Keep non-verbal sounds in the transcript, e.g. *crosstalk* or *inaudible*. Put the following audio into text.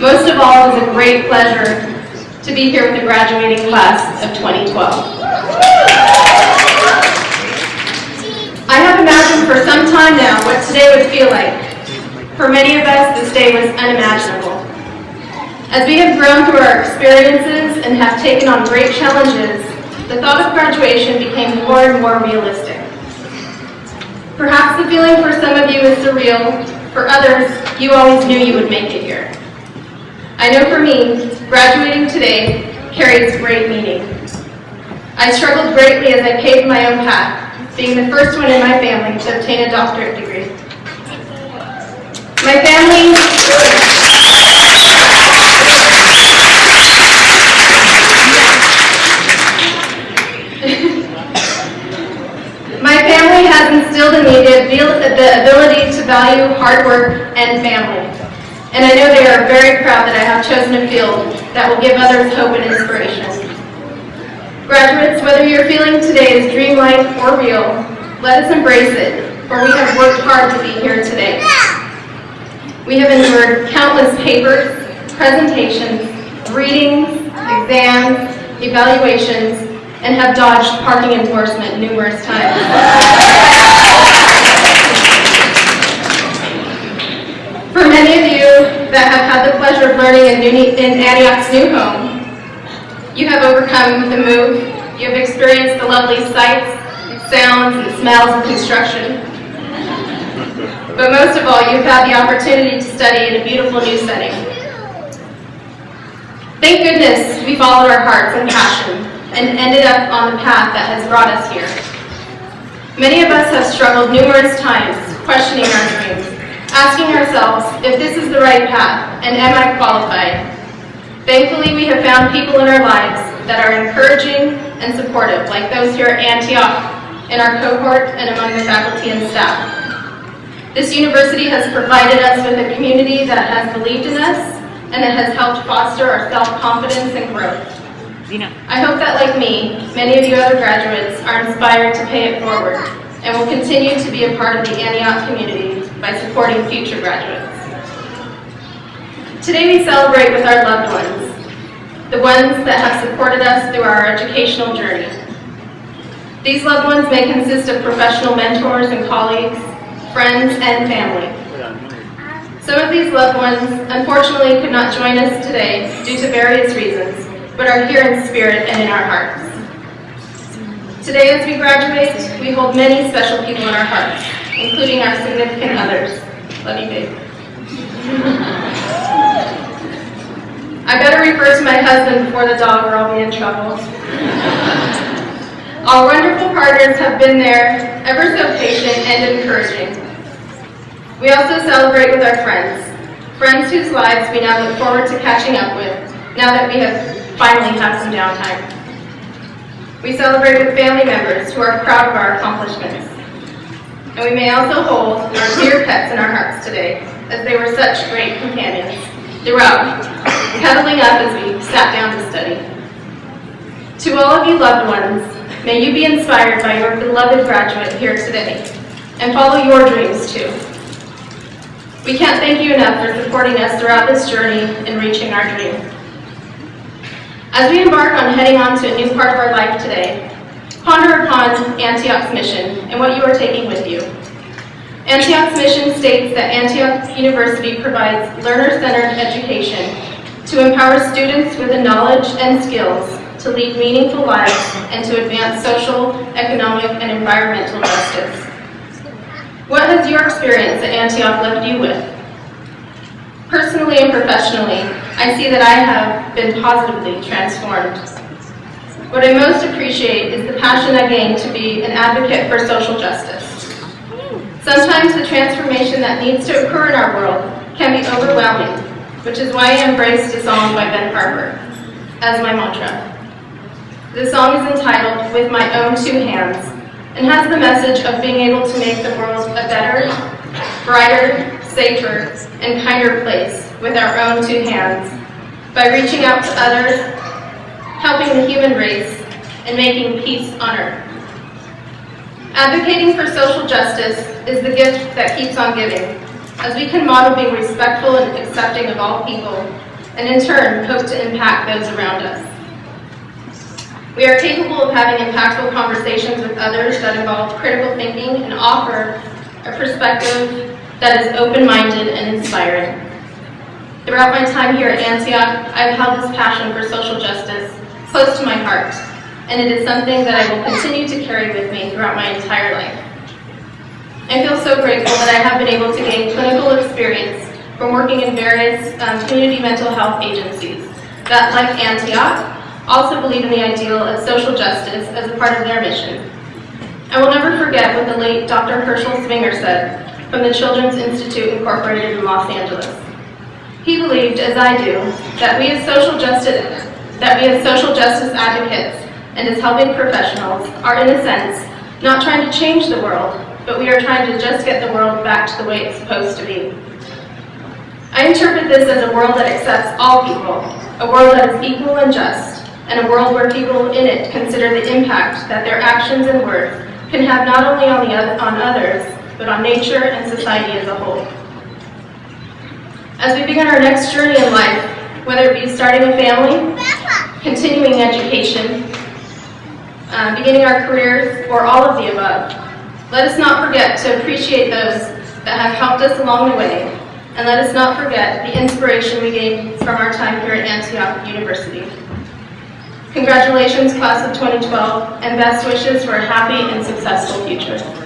Most of all, it was a great pleasure to be here with the graduating class of 2012. I have imagined for some time now what today would feel like. For many of us, this day was unimaginable. As we have grown through our experiences and have taken on great challenges, the thought of graduation became more and more realistic. Perhaps the feeling for some of you is surreal, for others, you always knew you would make it. I know for me, graduating today carries great meaning. I struggled greatly as I paved my own path, being the first one in my family to obtain a doctorate degree. My family *laughs* My family has instilled in me the ability to value hard work and family. And I know they are very proud that I have chosen a field that will give others hope and inspiration. Graduates, whether your feeling today is dreamlike or real, let us embrace it, for we have worked hard to be here today. We have endured countless papers, presentations, readings, exams, evaluations, and have dodged parking enforcement numerous times. Of learning in, in Antioch's new home, you have overcome the move, you have experienced the lovely sights, sounds, and smells of construction. But most of all, you've had the opportunity to study in a beautiful new setting. Thank goodness we followed our hearts and passion and ended up on the path that has brought us here. Many of us have struggled numerous times questioning our dreams, asking ourselves if this is the right path and am I qualified. Thankfully, we have found people in our lives that are encouraging and supportive, like those here at Antioch, in our cohort, and among the faculty and staff. This university has provided us with a community that has believed in us and that has helped foster our self-confidence and growth. I hope that, like me, many of you other graduates are inspired to pay it forward and will continue to be a part of the Antioch community by supporting future graduates. Today we celebrate with our loved ones, the ones that have supported us through our educational journey. These loved ones may consist of professional mentors and colleagues, friends, and family. Some of these loved ones, unfortunately, could not join us today due to various reasons, but are here in spirit and in our hearts. Today as we graduate, we hold many special people in our hearts, including our significant others. Love you, babe. I better refer to my husband before the dog or I'll be in trouble. Our wonderful partners have been there, ever so patient and encouraging. We also celebrate with our friends, friends whose lives we now look forward to catching up with, now that we have finally have some downtime. We celebrate with family members who are proud of our accomplishments. And we may also hold our dear pets in our hearts today, as they were such great companions throughout, cuddling up as we sat down to study. To all of you loved ones, may you be inspired by your beloved graduate here today, and follow your dreams too. We can't thank you enough for supporting us throughout this journey in reaching our dream. As we embark on heading on to a new part of our life today, ponder upon Antioch's mission and what you are taking with you. Antioch's mission states that Antioch University provides learner-centered education to empower students with the knowledge and skills to lead meaningful lives and to advance social, economic, and environmental justice. What has your experience at Antioch left you with? Personally and professionally, I see that I have been positively transformed. What I most appreciate is the passion I gained to be an advocate for social justice. Sometimes the transformation that needs to occur in our world can be overwhelming, which is why I embraced a song by Ben Harper as my mantra. The song is entitled With My Own Two Hands and has the message of being able to make the world a better, brighter, safer, and kinder place with our own two hands by reaching out to others, helping the human race, and making peace on earth. Advocating for social justice is the gift that keeps on giving. as we can model being respectful and accepting of all people, and in turn, hope to impact those around us. We are capable of having impactful conversations with others that involve critical thinking and offer a perspective that is open-minded and inspiring. Throughout my time here at Antioch, I've held this passion for social justice close to my heart, and it is something that I will continue to carry with me throughout my entire life. I feel so grateful that I have been able to gain clinical experience from working in various um, community mental health agencies that, like Antioch, also believe in the ideal of social justice as a part of their mission. I will never forget what the late Dr. Herschel Swinger said from the Children's Institute Incorporated in Los Angeles. He believed, as I do, that we as social justice, that we as social justice advocates and as helping professionals are, in a sense, not trying to change the world, but we are trying to just get the world back to the way it's supposed to be. I interpret this as a world that accepts all people, a world that is equal and just, and a world where people in it consider the impact that their actions and words can have not only on, the on others, but on nature and society as a whole. As we begin our next journey in life, whether it be starting a family, continuing education, uh, beginning our careers, or all of the above, let us not forget to appreciate those that have helped us along the way, and let us not forget the inspiration we gained from our time here at Antioch University. Congratulations, class of 2012, and best wishes for a happy and successful future.